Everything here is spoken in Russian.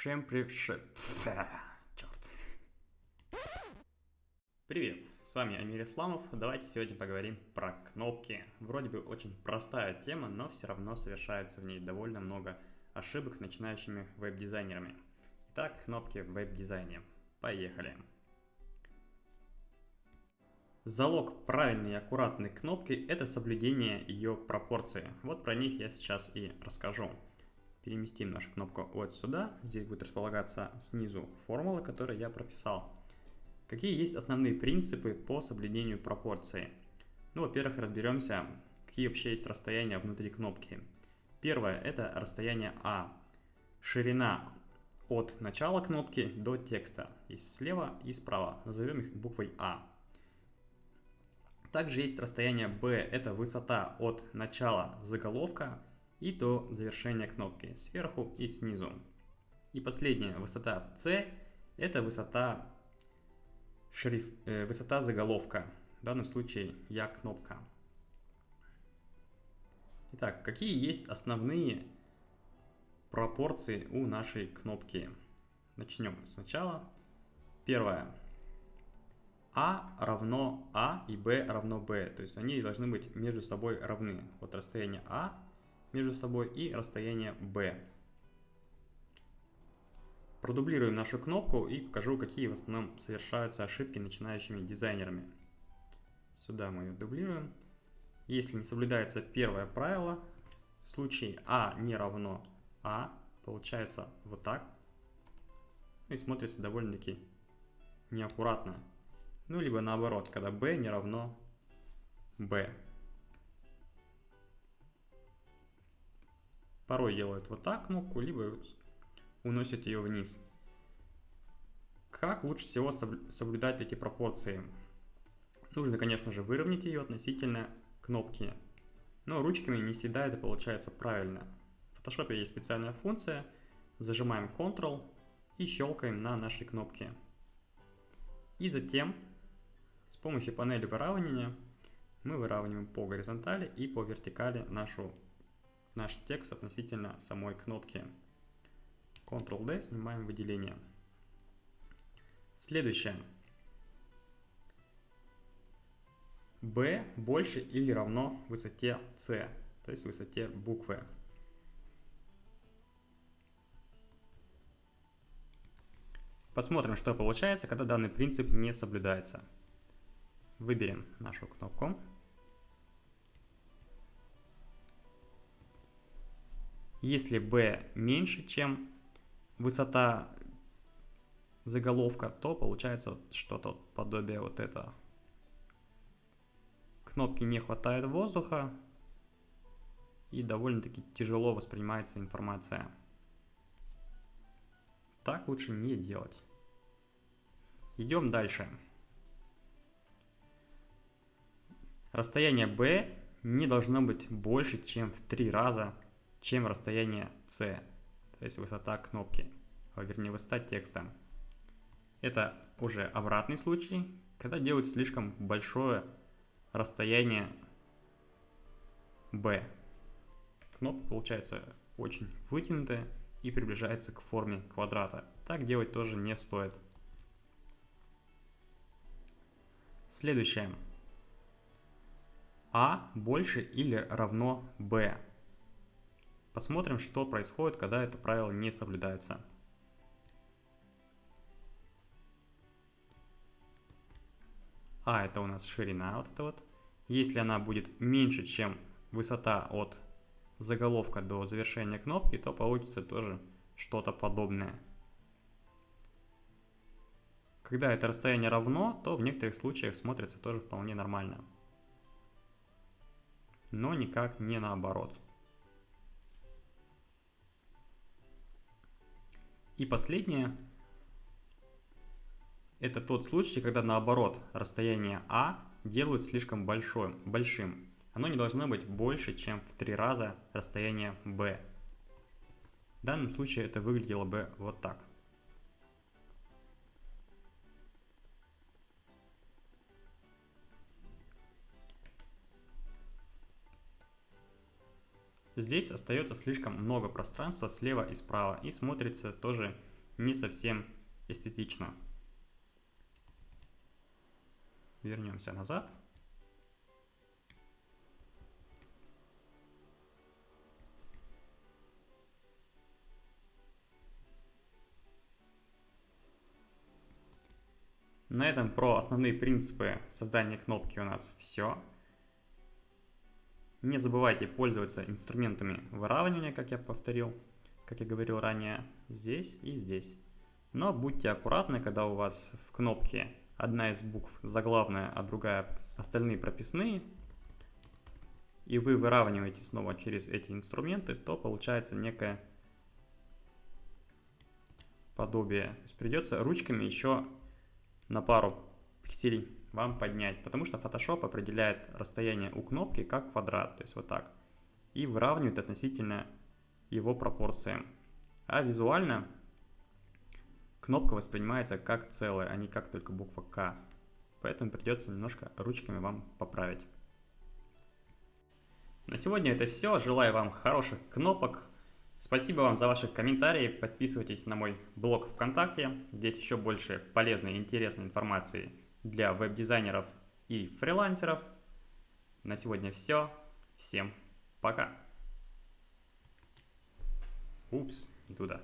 Всем привет. Черт. Привет, с вами Амир Исламов. Давайте сегодня поговорим про кнопки. Вроде бы очень простая тема, но все равно совершается в ней довольно много ошибок начинающими веб-дизайнерами. Итак, кнопки в веб-дизайне. Поехали. Залог правильной и аккуратной кнопки – это соблюдение ее пропорции. Вот про них я сейчас и расскажу. Переместим нашу кнопку вот сюда. Здесь будет располагаться снизу формула, которую я прописал. Какие есть основные принципы по соблюдению пропорции? Ну, во-первых, разберемся, какие вообще есть расстояния внутри кнопки. Первое – это расстояние А. Ширина от начала кнопки до текста. Есть слева и справа. Назовем их буквой А. Также есть расстояние B, это высота от начала заголовка и до завершения кнопки, сверху и снизу. И последняя высота C, это высота, шриф, э, высота заголовка, в данном случае я кнопка. Итак, какие есть основные пропорции у нашей кнопки? Начнем сначала. Первое. А равно А и Б равно Б. То есть они должны быть между собой равны. Вот расстояние А между собой и расстояние B. Продублируем нашу кнопку и покажу, какие в основном совершаются ошибки начинающими дизайнерами. Сюда мы ее дублируем. Если не соблюдается первое правило, в случае А не равно А, получается вот так. И смотрится довольно-таки неаккуратно. Ну, либо наоборот, когда b не равно b. Порой делают вот так кнопку, либо уносят ее вниз. Как лучше всего соблюдать эти пропорции? Нужно, конечно же, выровнять ее относительно кнопки. Но ручками не всегда это получается правильно. В Photoshop есть специальная функция. Зажимаем Ctrl и щелкаем на нашей кнопке. И затем с помощью панели выравнивания мы выравниваем по горизонтали и по вертикали нашу, наш текст относительно самой кнопки. Ctrl-D, снимаем выделение. Следующее. B больше или равно высоте C, то есть высоте буквы. Посмотрим, что получается, когда данный принцип не соблюдается. Выберем нашу кнопку. Если b меньше, чем высота заголовка, то получается что-то подобие вот этого. Кнопки не хватает воздуха и довольно-таки тяжело воспринимается информация. Так лучше не делать. Идем дальше. Расстояние B не должно быть больше, чем в три раза, чем расстояние C, то есть высота кнопки, вернее высота текста. Это уже обратный случай, когда делают слишком большое расстояние B. Кнопка получается очень вытянутая и приближается к форме квадрата. Так делать тоже не стоит. Следующее. А больше или равно b. Посмотрим, что происходит, когда это правило не соблюдается. А это у нас ширина вот эта вот. Если она будет меньше, чем высота от заголовка до завершения кнопки, то получится тоже что-то подобное. Когда это расстояние равно, то в некоторых случаях смотрится тоже вполне нормально но никак не наоборот. И последнее, это тот случай, когда наоборот расстояние А делают слишком большим, большим. Оно не должно быть больше, чем в три раза расстояние B. В данном случае это выглядело бы вот так. Здесь остается слишком много пространства слева и справа и смотрится тоже не совсем эстетично. Вернемся назад. На этом про основные принципы создания кнопки у нас все. Не забывайте пользоваться инструментами выравнивания, как я повторил, как я говорил ранее, здесь и здесь. Но будьте аккуратны, когда у вас в кнопке одна из букв заглавная, а другая остальные прописные, и вы выравниваете снова через эти инструменты, то получается некое подобие. То есть придется ручками еще на пару пикселей вам поднять, потому что Photoshop определяет расстояние у кнопки как квадрат, то есть вот так, и выравнивает относительно его пропорциям. А визуально кнопка воспринимается как целое, а не как только буква К. Поэтому придется немножко ручками вам поправить. На сегодня это все. Желаю вам хороших кнопок, Спасибо вам за ваши комментарии, подписывайтесь на мой блог ВКонтакте, здесь еще больше полезной и интересной информации для веб-дизайнеров и фрилансеров. На сегодня все, всем пока. Упс, не туда.